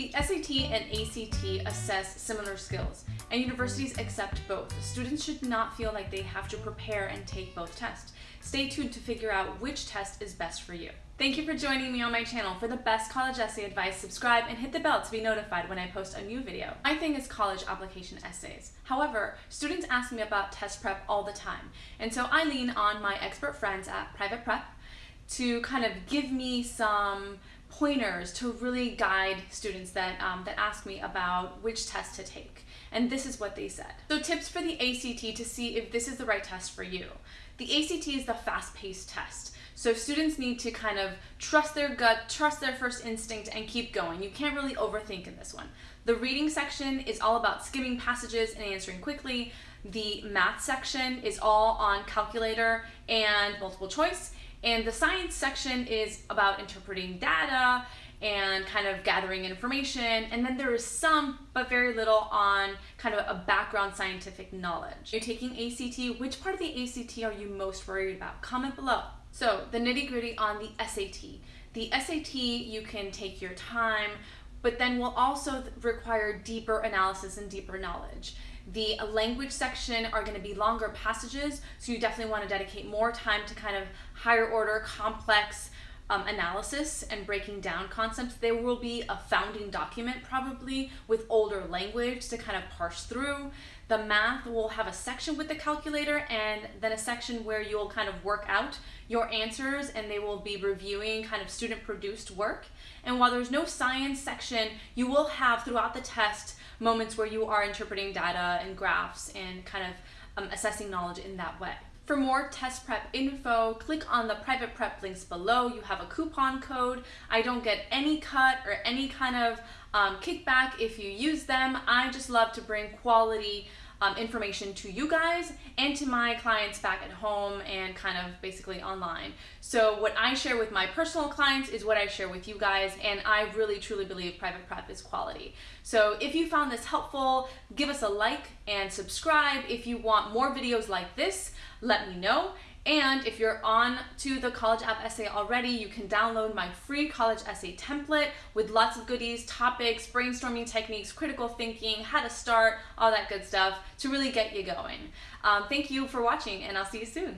The SAT and ACT assess similar skills, and universities accept both. Students should not feel like they have to prepare and take both tests. Stay tuned to figure out which test is best for you. Thank you for joining me on my channel. For the best college essay advice, subscribe and hit the bell to be notified when I post a new video. My thing is college application essays. However, students ask me about test prep all the time, and so I lean on my expert friends at Private Prep to kind of give me some pointers to really guide students that, um, that ask me about which test to take. And this is what they said. So tips for the ACT to see if this is the right test for you. The ACT is the fast-paced test. So students need to kind of trust their gut, trust their first instinct, and keep going. You can't really overthink in this one. The reading section is all about skimming passages and answering quickly. The math section is all on calculator and multiple choice. And the science section is about interpreting data and kind of gathering information. And then there is some, but very little on kind of a background scientific knowledge. You're taking ACT, which part of the ACT are you most worried about? Comment below. So the nitty gritty on the SAT. The SAT, you can take your time, but then will also require deeper analysis and deeper knowledge. The language section are going to be longer passages, so you definitely want to dedicate more time to kind of higher order, complex um, analysis and breaking down concepts. There will be a founding document probably with older language to kind of parse through. The math will have a section with the calculator and then a section where you'll kind of work out your answers and they will be reviewing kind of student produced work. And while there's no science section, you will have throughout the test moments where you are interpreting data and graphs and kind of um, assessing knowledge in that way. For more test prep info, click on the private prep links below. You have a coupon code. I don't get any cut or any kind of um, kickback if you use them. I just love to bring quality um, information to you guys and to my clients back at home and kind of basically online. So what I share with my personal clients is what I share with you guys and I really truly believe private prep is quality. So if you found this helpful, give us a like and subscribe. If you want more videos like this, let me know. And if you're on to the College App Essay already, you can download my free college essay template with lots of goodies, topics, brainstorming techniques, critical thinking, how to start, all that good stuff to really get you going. Um, thank you for watching and I'll see you soon.